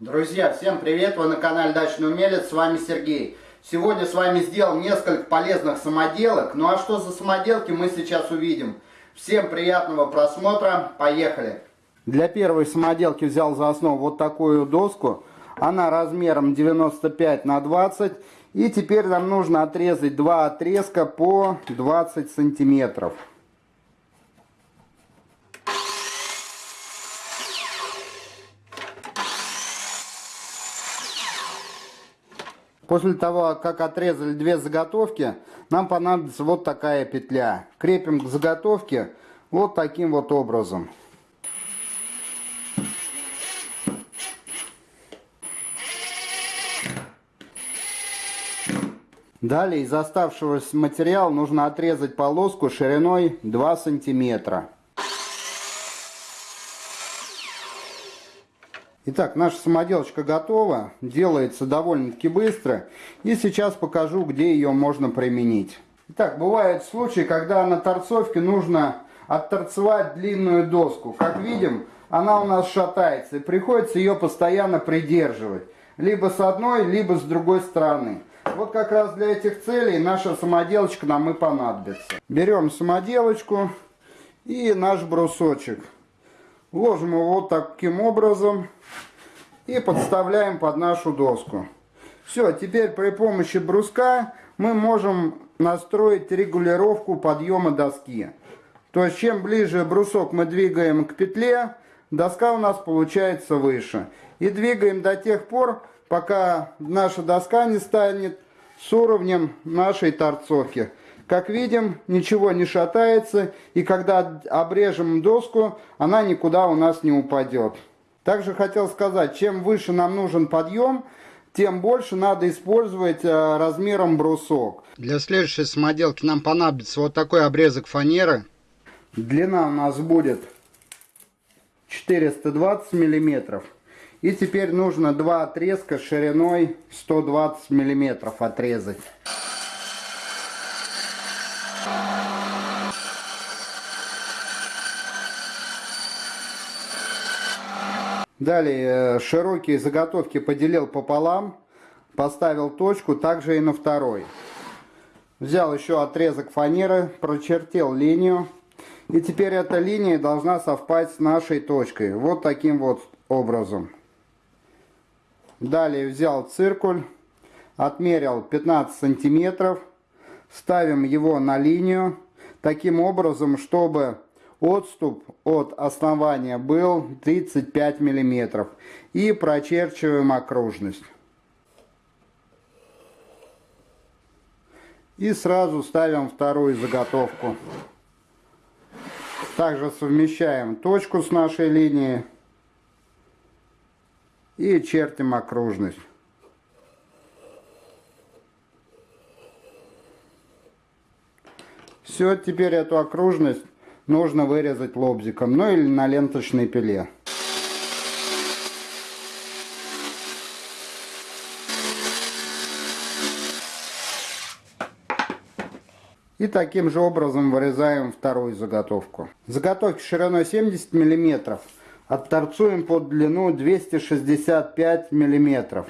Друзья, всем привет! Вы на канале Дачный Умелец, с вами Сергей. Сегодня с вами сделал несколько полезных самоделок. Ну а что за самоделки мы сейчас увидим. Всем приятного просмотра, поехали! Для первой самоделки взял за основу вот такую доску. Она размером 95 на 20. И теперь нам нужно отрезать два отрезка по 20 сантиметров. После того, как отрезали две заготовки, нам понадобится вот такая петля. Крепим к заготовке вот таким вот образом. Далее из оставшегося материала нужно отрезать полоску шириной 2 сантиметра. Итак, наша самоделочка готова, делается довольно-таки быстро. И сейчас покажу, где ее можно применить. Итак, бывают случаи, когда на торцовке нужно отторцевать длинную доску. Как видим, она у нас шатается, и приходится ее постоянно придерживать. Либо с одной, либо с другой стороны. Вот как раз для этих целей наша самоделочка нам и понадобится. Берем самоделочку и наш брусочек. Ложим его вот таким образом и подставляем под нашу доску. Все, теперь при помощи бруска мы можем настроить регулировку подъема доски. То есть чем ближе брусок мы двигаем к петле, доска у нас получается выше. И двигаем до тех пор, пока наша доска не станет с уровнем нашей торцовки. Как видим, ничего не шатается, и когда обрежем доску, она никуда у нас не упадет. Также хотел сказать, чем выше нам нужен подъем, тем больше надо использовать э, размером брусок. Для следующей самоделки нам понадобится вот такой обрезок фанеры. Длина у нас будет 420 миллиметров. И теперь нужно два отрезка шириной 120 миллиметров отрезать. Далее э, широкие заготовки поделил пополам, поставил точку, также и на второй. Взял еще отрезок фанеры, прочертил линию. И теперь эта линия должна совпасть с нашей точкой. Вот таким вот образом. Далее взял циркуль, отмерил 15 сантиметров. Ставим его на линию. Таким образом, чтобы Отступ от основания был 35 мм. И прочерчиваем окружность. И сразу ставим вторую заготовку. Также совмещаем точку с нашей линией. И чертим окружность. Все, теперь эту окружность нужно вырезать лобзиком, ну или на ленточной пиле. И таким же образом вырезаем вторую заготовку. Заготовки шириной 70 мм отторцуем под длину 265 мм.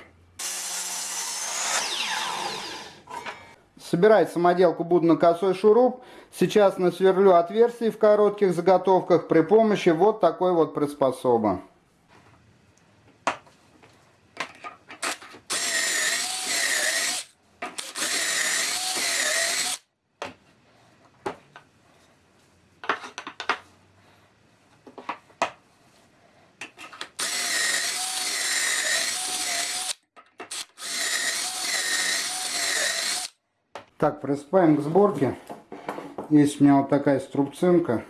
Собирать самоделку буду на косой шуруп. Сейчас насверлю отверстий в коротких заготовках при помощи вот такой вот приспособы. Так, приступаем к сборке. Есть у меня вот такая струбцинка.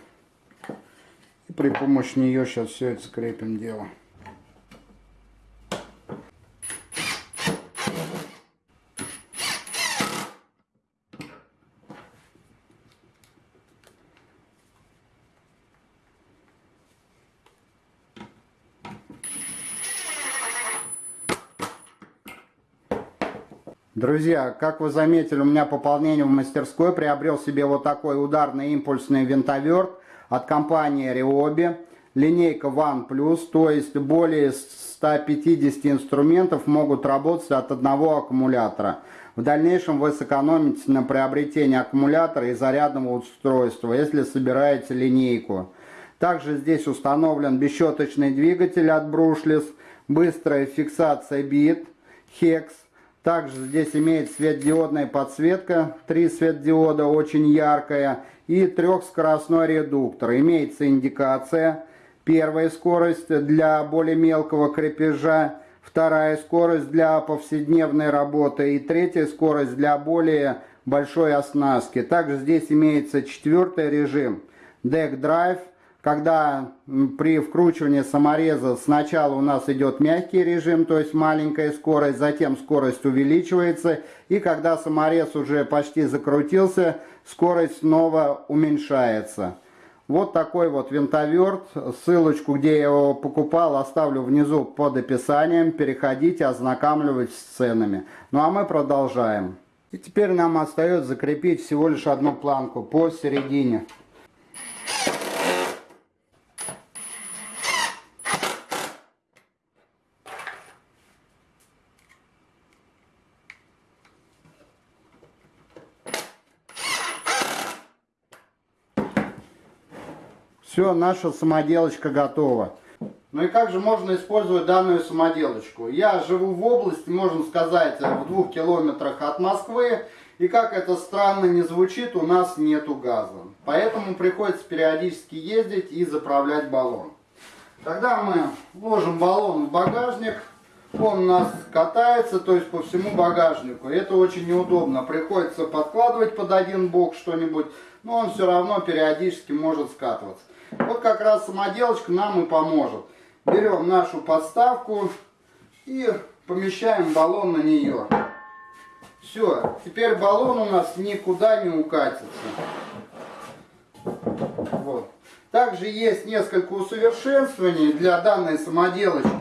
И при помощи нее сейчас все это скрепим дело. Друзья, как вы заметили, у меня пополнение в мастерской. Приобрел себе вот такой ударный импульсный винтоверт от компании Ryobi. Линейка One Plus, то есть более 150 инструментов могут работать от одного аккумулятора. В дальнейшем вы сэкономите на приобретении аккумулятора и зарядного устройства, если собираете линейку. Также здесь установлен бесщеточный двигатель от Brushless, быстрая фиксация бит, HEX. Также здесь имеет светодиодная подсветка, три светодиода очень яркая и трехскоростной редуктор. Имеется индикация, первая скорость для более мелкого крепежа, вторая скорость для повседневной работы и третья скорость для более большой оснастки. Также здесь имеется четвертый режим Deck Drive, когда при вкручивании самореза сначала у нас идет мягкий режим, то есть маленькая скорость, затем скорость увеличивается, и когда саморез уже почти закрутился, скорость снова уменьшается. Вот такой вот винтоверт. Ссылочку, где я его покупал, оставлю внизу под описанием. Переходите, ознакомливайтесь с ценами. Ну а мы продолжаем. И теперь нам остается закрепить всего лишь одну планку посередине. Все, наша самоделочка готова. Ну и как же можно использовать данную самоделочку? Я живу в области, можно сказать, в двух километрах от Москвы. И как это странно не звучит, у нас нету газа. Поэтому приходится периодически ездить и заправлять баллон. Тогда мы ложим баллон в багажник. Он у нас катается, то есть по всему багажнику. Это очень неудобно. Приходится подкладывать под один бок что-нибудь, но он все равно периодически может скатываться. Вот как раз самоделочка нам и поможет. Берем нашу подставку и помещаем баллон на нее. Все, теперь баллон у нас никуда не укатится. Вот. Также есть несколько усовершенствований для данной самоделочки.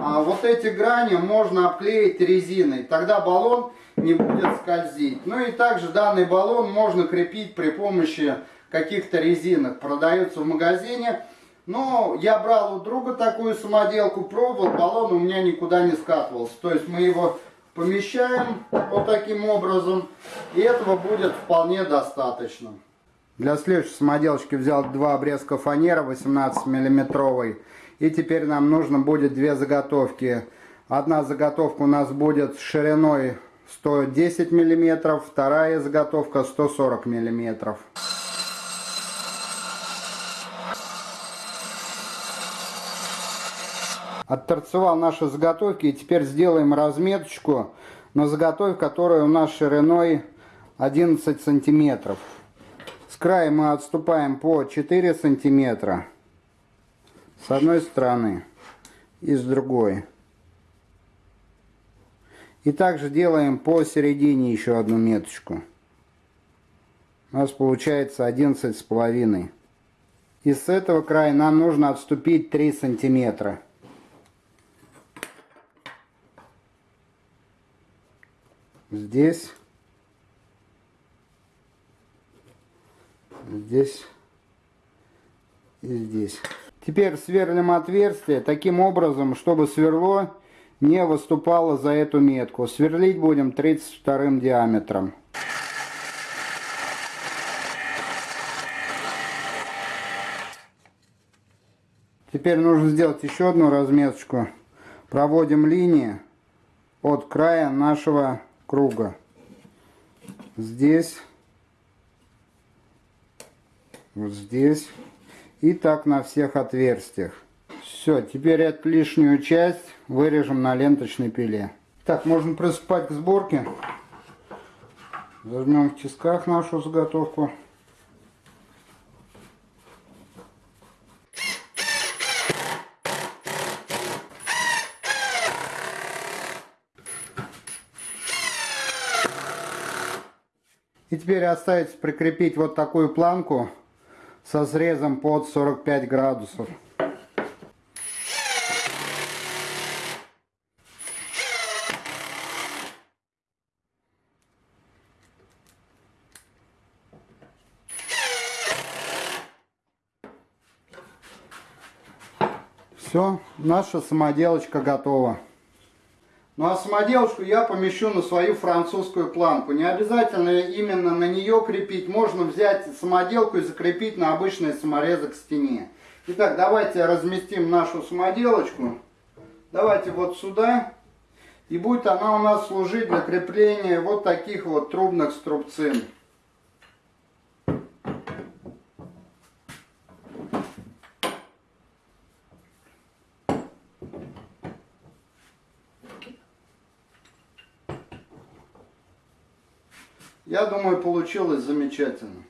А вот эти грани можно обклеить резиной, тогда баллон не будет скользить. Ну и также данный баллон можно крепить при помощи каких-то резинок продается в магазине. Но я брал у друга такую самоделку, пробовал, баллон у меня никуда не скатывался. То есть мы его помещаем вот таким образом, и этого будет вполне достаточно. Для следующей самоделочки взял два обрезка фанеры 18 миллиметровой. И теперь нам нужно будет две заготовки. Одна заготовка у нас будет шириной 110 миллиметров, вторая заготовка 140 миллиметров. Отторцевал наши заготовки и теперь сделаем разметочку на заготовке, которая у нас шириной 11 сантиметров. С края мы отступаем по 4 сантиметра с одной стороны и с другой. И также делаем посередине еще одну меточку. У нас получается 11 с половиной. И с этого края нам нужно отступить 3 сантиметра. здесь, здесь и здесь. Теперь сверлим отверстие таким образом, чтобы сверло не выступало за эту метку. Сверлить будем 32 диаметром. Теперь нужно сделать еще одну разметочку. Проводим линии от края нашего круга. Здесь, вот здесь и так на всех отверстиях. Все, теперь эту лишнюю часть вырежем на ленточной пиле. Так, можно приступать к сборке. Возьмем в тисках нашу заготовку. И теперь остается прикрепить вот такую планку со срезом под 45 градусов. Все, наша самоделочка готова. Ну а самоделочку я помещу на свою французскую планку. Не обязательно именно на нее крепить. Можно взять самоделку и закрепить на обычный саморезок к стене. Итак, давайте разместим нашу самоделочку. Давайте вот сюда. И будет она у нас служить для крепления вот таких вот трубных струбцин. Я думаю, получилось замечательно.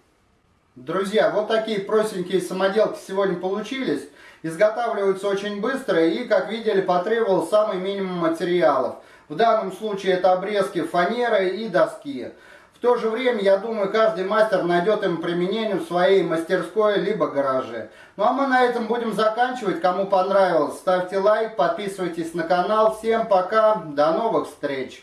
Друзья, вот такие простенькие самоделки сегодня получились. Изготавливаются очень быстро и, как видели, потребовал самый минимум материалов. В данном случае это обрезки фанеры и доски. В то же время, я думаю, каждый мастер найдет им применение в своей мастерской либо гараже. Ну а мы на этом будем заканчивать. Кому понравилось, ставьте лайк, подписывайтесь на канал. Всем пока, до новых встреч!